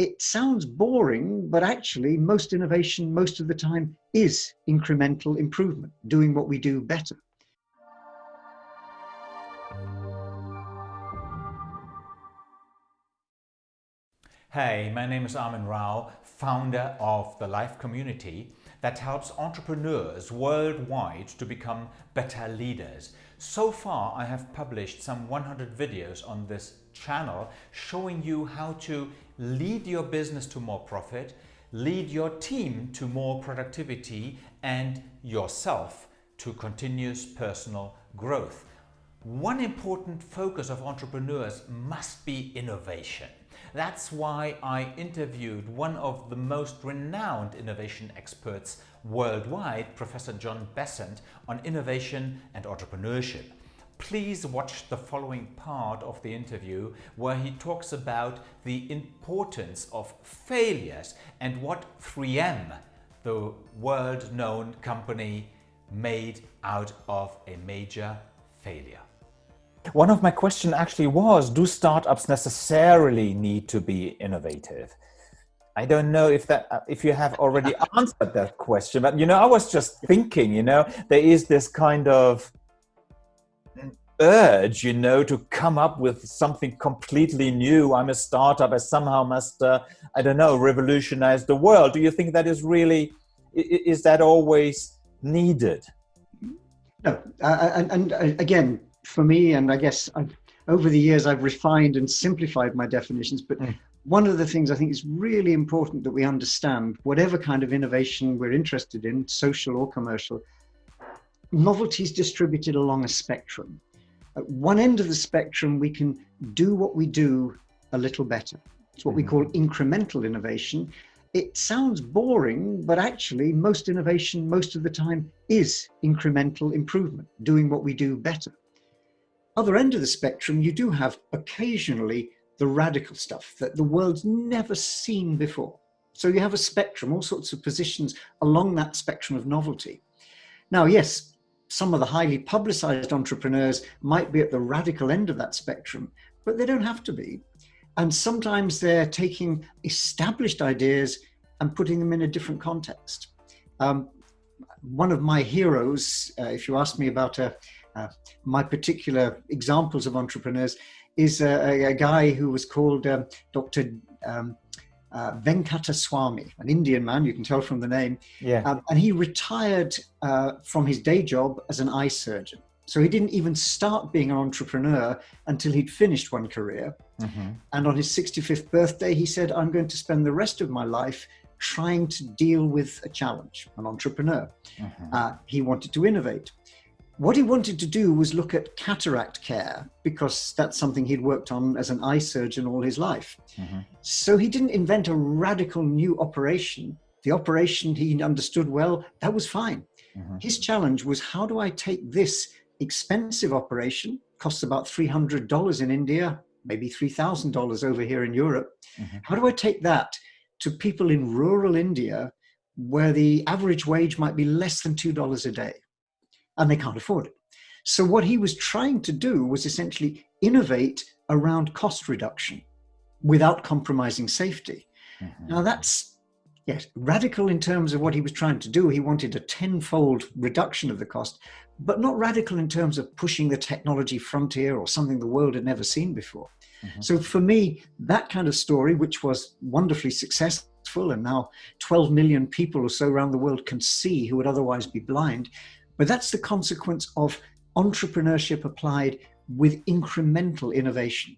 it sounds boring, but actually most innovation most of the time is incremental improvement, doing what we do better. Hey, my name is Armin Rao, founder of the Life Community that helps entrepreneurs worldwide to become better leaders. So far, I have published some 100 videos on this channel showing you how to lead your business to more profit, lead your team to more productivity and yourself to continuous personal growth. One important focus of entrepreneurs must be innovation. That's why I interviewed one of the most renowned innovation experts worldwide, Professor John Bessant, on innovation and entrepreneurship. Please watch the following part of the interview where he talks about the importance of failures and what 3M, the world-known company, made out of a major failure. One of my questions actually was, do startups necessarily need to be innovative? I don't know if that uh, if you have already answered that question, but you know, I was just thinking, you know, there is this kind of urge, you know, to come up with something completely new. I'm a startup, I somehow must, uh, I don't know, revolutionize the world. Do you think that is really, is that always needed? No, uh, and, and, again, for me, and I guess I've, over the years I've refined and simplified my definitions, but mm. one of the things I think is really important that we understand, whatever kind of innovation we're interested in, social or commercial, novelty is distributed along a spectrum. At one end of the spectrum, we can do what we do a little better. It's what mm we call incremental innovation. It sounds boring, but actually most innovation most of the time is incremental improvement, doing what we do better other end of the spectrum, you do have occasionally the radical stuff that the world's never seen before. So you have a spectrum, all sorts of positions along that spectrum of novelty. Now, yes, some of the highly publicized entrepreneurs might be at the radical end of that spectrum, but they don't have to be. And sometimes they're taking established ideas and putting them in a different context. Um, one of my heroes, uh, if you ask me about a, uh, my particular examples of entrepreneurs is a, a guy who was called um, Dr. Um, uh, Venkataswamy, an Indian man, you can tell from the name. Yeah. Um, and he retired uh, from his day job as an eye surgeon. So he didn't even start being an entrepreneur until he'd finished one career. Mm -hmm. And on his 65th birthday, he said, I'm going to spend the rest of my life trying to deal with a challenge, an entrepreneur. Mm -hmm. uh, he wanted to innovate. What he wanted to do was look at cataract care because that's something he'd worked on as an eye surgeon all his life. Mm -hmm. So he didn't invent a radical new operation. The operation he understood well, that was fine. Mm -hmm. His challenge was how do I take this expensive operation, costs about $300 in India, maybe $3,000 over here in Europe. Mm -hmm. How do I take that to people in rural India where the average wage might be less than $2 a day? And they can't afford it. So what he was trying to do was essentially innovate around cost reduction without compromising safety. Mm -hmm. Now that's yes, radical in terms of what he was trying to do. He wanted a tenfold reduction of the cost, but not radical in terms of pushing the technology frontier or something the world had never seen before. Mm -hmm. So for me, that kind of story, which was wonderfully successful and now 12 million people or so around the world can see who would otherwise be blind, but that's the consequence of entrepreneurship applied with incremental innovation.